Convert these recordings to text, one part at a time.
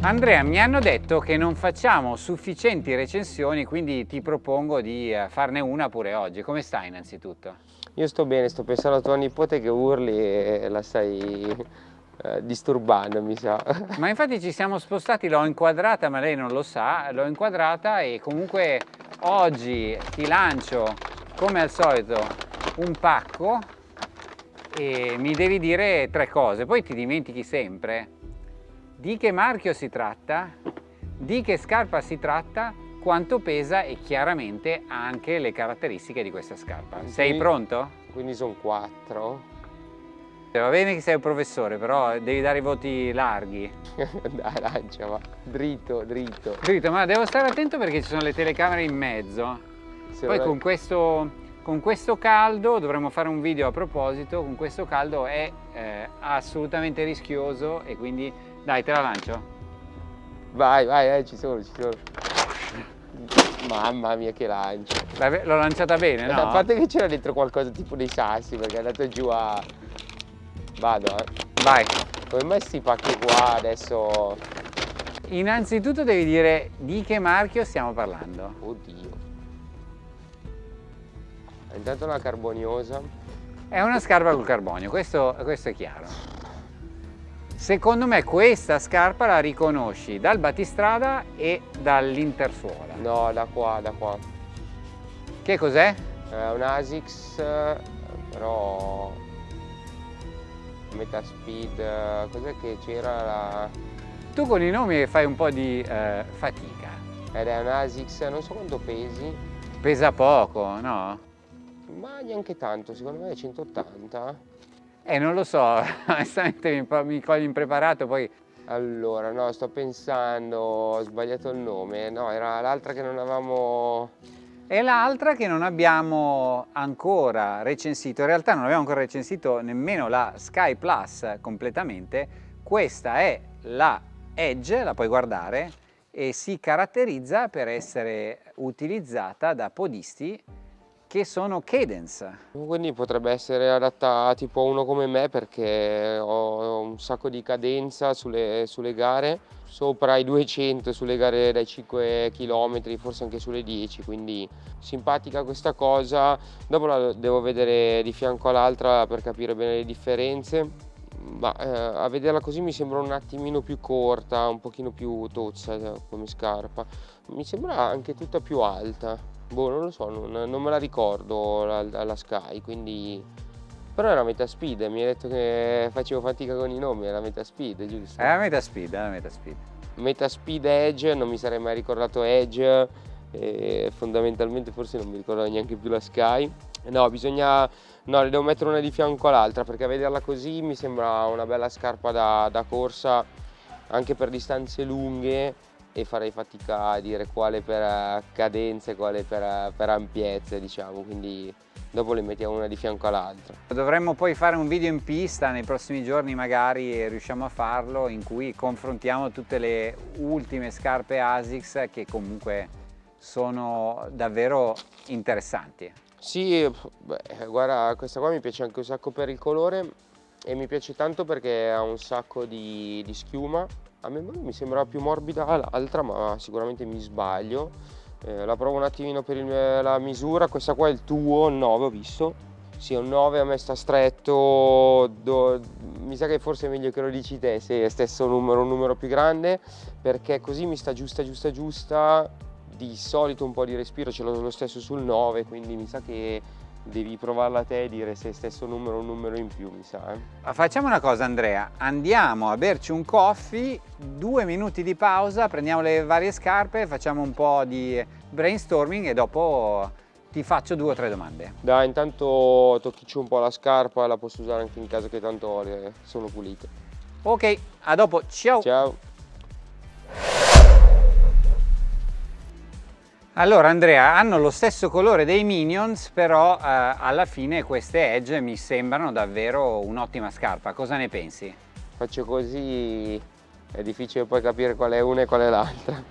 Andrea, mi hanno detto che non facciamo sufficienti recensioni, quindi ti propongo di eh, farne una pure oggi. Come stai innanzitutto? Io sto bene, sto pensando a tua nipote che urli e la stai eh, disturbando, mi sa. Ma infatti ci siamo spostati, l'ho inquadrata, ma lei non lo sa, l'ho inquadrata e comunque oggi ti lancio, come al solito, un pacco e mi devi dire tre cose, poi ti dimentichi sempre di che marchio si tratta, di che scarpa si tratta, quanto pesa e chiaramente anche le caratteristiche di questa scarpa. Quindi, sei pronto? Quindi sono quattro. Va bene che sei un professore, però devi dare i voti larghi. Dai, lancia, va. Dritto, dritto. Dritto, ma devo stare attento perché ci sono le telecamere in mezzo. Se Poi con questo, con questo, caldo, dovremmo fare un video a proposito, con questo caldo è eh, assolutamente rischioso e quindi dai, te la lancio. Vai, vai, eh, ci sono, ci sono. Mamma mia che lancio. L'ho lanciata bene, no? A parte che c'era dentro qualcosa tipo dei sassi, perché è andato giù a... Vado, eh. Vai. Come mai sti pacchi qua adesso... Innanzitutto devi dire di che marchio stiamo parlando. Oddio. Intanto una carboniosa. È una scarpa col carbonio, questo, questo è chiaro. Secondo me questa scarpa la riconosci dal battistrada e dall'intersuola. No, da qua, da qua. Che cos'è? È un ASICS, però Metaspeed, cos'è che c'era la... Tu con i nomi fai un po' di eh, fatica. Ed è un ASICS, non so quanto pesi. Pesa poco, no? Ma neanche tanto, secondo me è 180. Eh, non lo so, onestamente mi, mi cogli impreparato, poi... Allora, no, sto pensando, ho sbagliato il nome, no, era l'altra che non avevamo... E l'altra che non abbiamo ancora recensito, in realtà non abbiamo ancora recensito nemmeno la Sky Plus completamente, questa è la Edge, la puoi guardare, e si caratterizza per essere utilizzata da podisti che sono cadence. Quindi potrebbe essere adatta tipo a uno come me perché ho un sacco di cadenza sulle, sulle gare, sopra i 200 sulle gare dai 5 km, forse anche sulle 10, quindi simpatica questa cosa. Dopo la devo vedere di fianco all'altra per capire bene le differenze. Ma eh, a vederla così mi sembra un attimino più corta, un pochino più tozza eh, come scarpa. Mi sembra anche tutta più alta. Boh, non lo so, non, non me la ricordo alla Sky, quindi... Però era metà speed, mi hai detto che facevo fatica con i nomi, era metà speed, giusto? Era metà speed, era metà speed. Metà speed Edge, non mi sarei mai ricordato Edge, e fondamentalmente forse non mi ricordo neanche più la Sky. No, bisogna... No, le devo mettere una di fianco all'altra perché a vederla così mi sembra una bella scarpa da, da corsa anche per distanze lunghe e farei fatica a dire quale per eh, cadenze e quale per, eh, per ampiezze diciamo quindi dopo le mettiamo una di fianco all'altra. Dovremmo poi fare un video in pista nei prossimi giorni magari riusciamo a farlo in cui confrontiamo tutte le ultime scarpe ASICS che comunque sono davvero interessanti. Sì, beh, guarda questa qua mi piace anche un sacco per il colore e mi piace tanto perché ha un sacco di, di schiuma a me mi sembra più morbida l'altra ma sicuramente mi sbaglio. Eh, la provo un attimino per il, la misura. Questa qua è il tuo, il 9 ho visto. Sì, un 9 a me sta stretto, do, mi sa che forse è meglio che lo dici te se è stesso numero, un numero più grande, perché così mi sta giusta, giusta, giusta, di solito un po' di respiro ce l'ho lo stesso sul 9, quindi mi sa che devi provarla te e dire se è stesso numero o un numero in più, mi sa. Eh? Facciamo una cosa Andrea, andiamo a berci un coffee, due minuti di pausa, prendiamo le varie scarpe, facciamo un po' di brainstorming e dopo ti faccio due o tre domande. Dai, intanto tocchici un po' la scarpa, la posso usare anche in casa che tanto sono pulite. Ok, a dopo, ciao! Ciao! Allora Andrea, hanno lo stesso colore dei Minions, però eh, alla fine queste Edge mi sembrano davvero un'ottima scarpa. Cosa ne pensi? Faccio così, è difficile poi capire qual è una e qual è l'altra.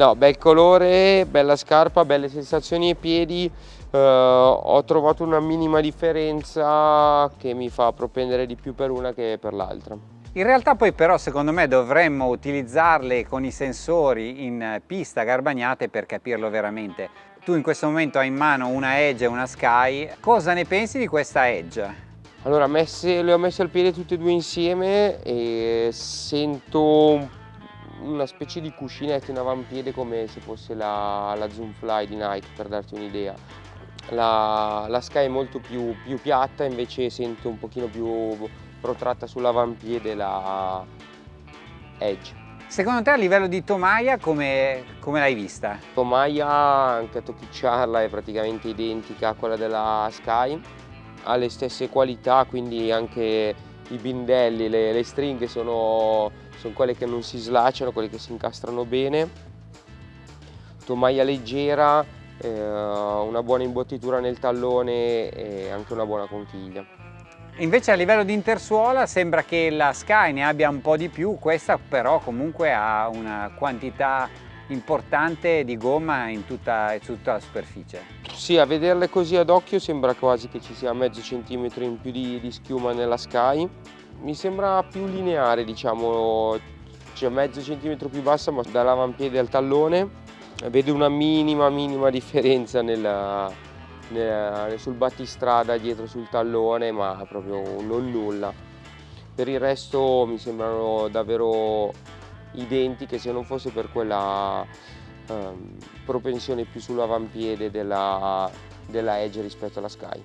No, bel colore, bella scarpa, belle sensazioni ai piedi, eh, ho trovato una minima differenza che mi fa propendere di più per una che per l'altra. In realtà poi però secondo me dovremmo utilizzarle con i sensori in pista garbagnate per capirlo veramente. Tu in questo momento hai in mano una Edge e una Sky, cosa ne pensi di questa Edge? Allora messe, le ho messe al piede tutte e due insieme e sento una specie di cuscinetto in avampiede come se fosse la, la Zoom Fly di Nike per darti un'idea. La, la, Sky è molto più, più piatta invece sento un pochino più protratta sull'avampiede la Edge. Secondo te a livello di tomaia come, come l'hai vista? Tomaia anche a tocchicciarla è praticamente identica a quella della Sky, ha le stesse qualità quindi anche i bindelli, le, le stringhe sono, sono quelle che non si slacciano, quelle che si incastrano bene. Tomaia leggera, eh, una buona imbottitura nel tallone e anche una buona conchiglia. Invece a livello di intersuola sembra che la Sky ne abbia un po' di più, questa però comunque ha una quantità importante di gomma in tutta, in tutta la superficie. Sì, a vederle così ad occhio sembra quasi che ci sia mezzo centimetro in più di, di schiuma nella Sky. Mi sembra più lineare, diciamo, cioè mezzo centimetro più bassa ma dall'avampiede al tallone. Vedo una minima, minima differenza nella, sul battistrada dietro sul tallone ma proprio non nulla per il resto mi sembrano davvero identiche se non fosse per quella um, propensione più sull'avampiede della, della Edge rispetto alla Sky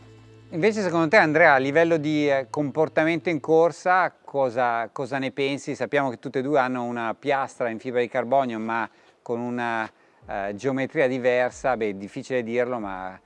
Invece secondo te Andrea a livello di eh, comportamento in corsa cosa, cosa ne pensi? Sappiamo che tutte e due hanno una piastra in fibra di carbonio ma con una uh, geometria diversa, beh difficile dirlo ma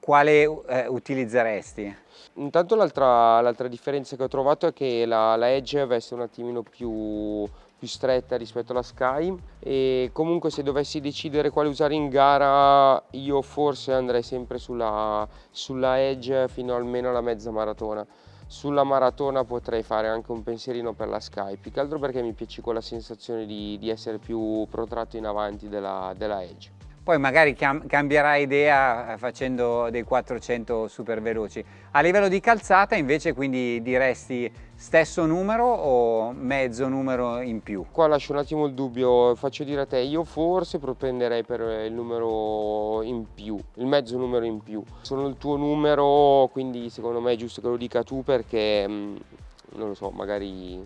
quale eh, utilizzeresti? Intanto l'altra differenza che ho trovato è che la, la Edge veste un attimino più, più, stretta rispetto alla Sky e comunque se dovessi decidere quale usare in gara io forse andrei sempre sulla, sulla Edge fino almeno alla mezza maratona. Sulla maratona potrei fare anche un pensierino per la Sky, più che altro perché mi piace quella sensazione di, di essere più protratto in avanti della, della Edge poi magari cam cambierai idea eh, facendo dei 400 super veloci. A livello di calzata invece quindi diresti stesso numero o mezzo numero in più? Qua lascio un attimo il dubbio, faccio dire a te, io forse propenderei per il numero in più, il mezzo numero in più. Sono il tuo numero, quindi secondo me è giusto che lo dica tu perché, mm, non lo so, magari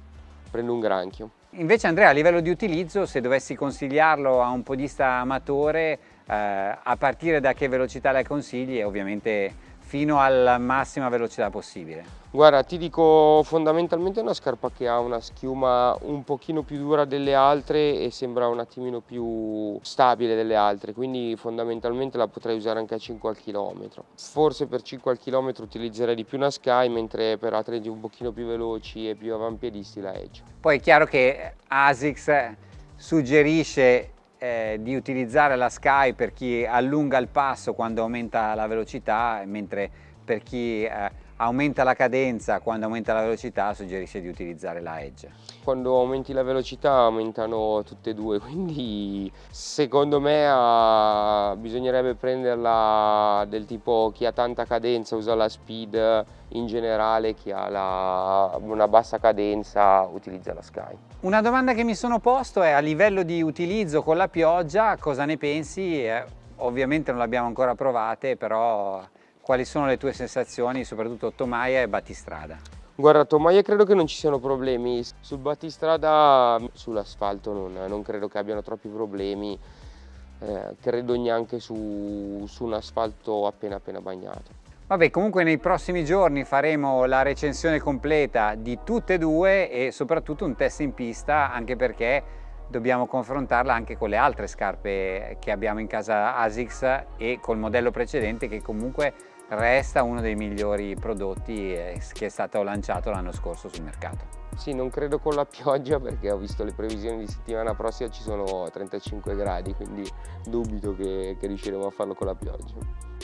prendo un granchio. Invece Andrea a livello di utilizzo se dovessi consigliarlo a un podista amatore eh, a partire da che velocità le consigli ovviamente fino alla massima velocità possibile? Guarda, ti dico fondamentalmente è una scarpa che ha una schiuma un pochino più dura delle altre e sembra un attimino più stabile delle altre, quindi fondamentalmente la potrei usare anche a 5 al chilometro. Forse per 5 al chilometro utilizzerei di più una Sky, mentre per atleti un pochino più veloci e più avampiedisti la Edge. Poi è chiaro che ASICS suggerisce eh, di utilizzare la Sky per chi allunga il passo quando aumenta la velocità, mentre per chi eh, aumenta la cadenza quando aumenta la velocità suggerisce di utilizzare la Edge. Quando aumenti la velocità aumentano tutte e due, quindi secondo me uh, bisognerebbe prenderla del tipo chi ha tanta cadenza usa la speed in generale, chi ha la, una bassa cadenza utilizza la Sky. Una domanda che mi sono posto è a livello di utilizzo con la pioggia cosa ne pensi? Eh, ovviamente non l'abbiamo ancora provate però quali sono le tue sensazioni, soprattutto Tomaia e Battistrada? Guarda, Tomaia credo che non ci siano problemi, sul battistrada, sull'asfalto non, non, credo che abbiano troppi problemi, eh, credo neanche su, su un asfalto appena appena bagnato. Vabbè, comunque nei prossimi giorni faremo la recensione completa di tutte e due e soprattutto un test in pista, anche perché dobbiamo confrontarla anche con le altre scarpe che abbiamo in casa ASICS e col modello precedente che comunque resta uno dei migliori prodotti eh, che è stato lanciato l'anno scorso sul mercato. Sì, non credo con la pioggia perché ho visto le previsioni di settimana prossima ci sono 35 gradi, quindi dubito che, che riusciremo a farlo con la pioggia.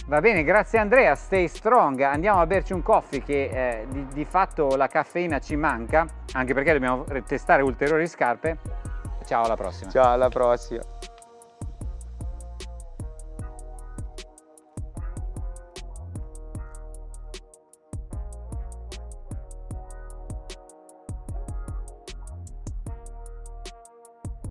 Va bene, grazie Andrea, stay strong. Andiamo a berci un coffee che eh, di, di fatto la caffeina ci manca, anche perché dobbiamo testare ulteriori scarpe. Ciao, alla prossima. Ciao, alla prossima.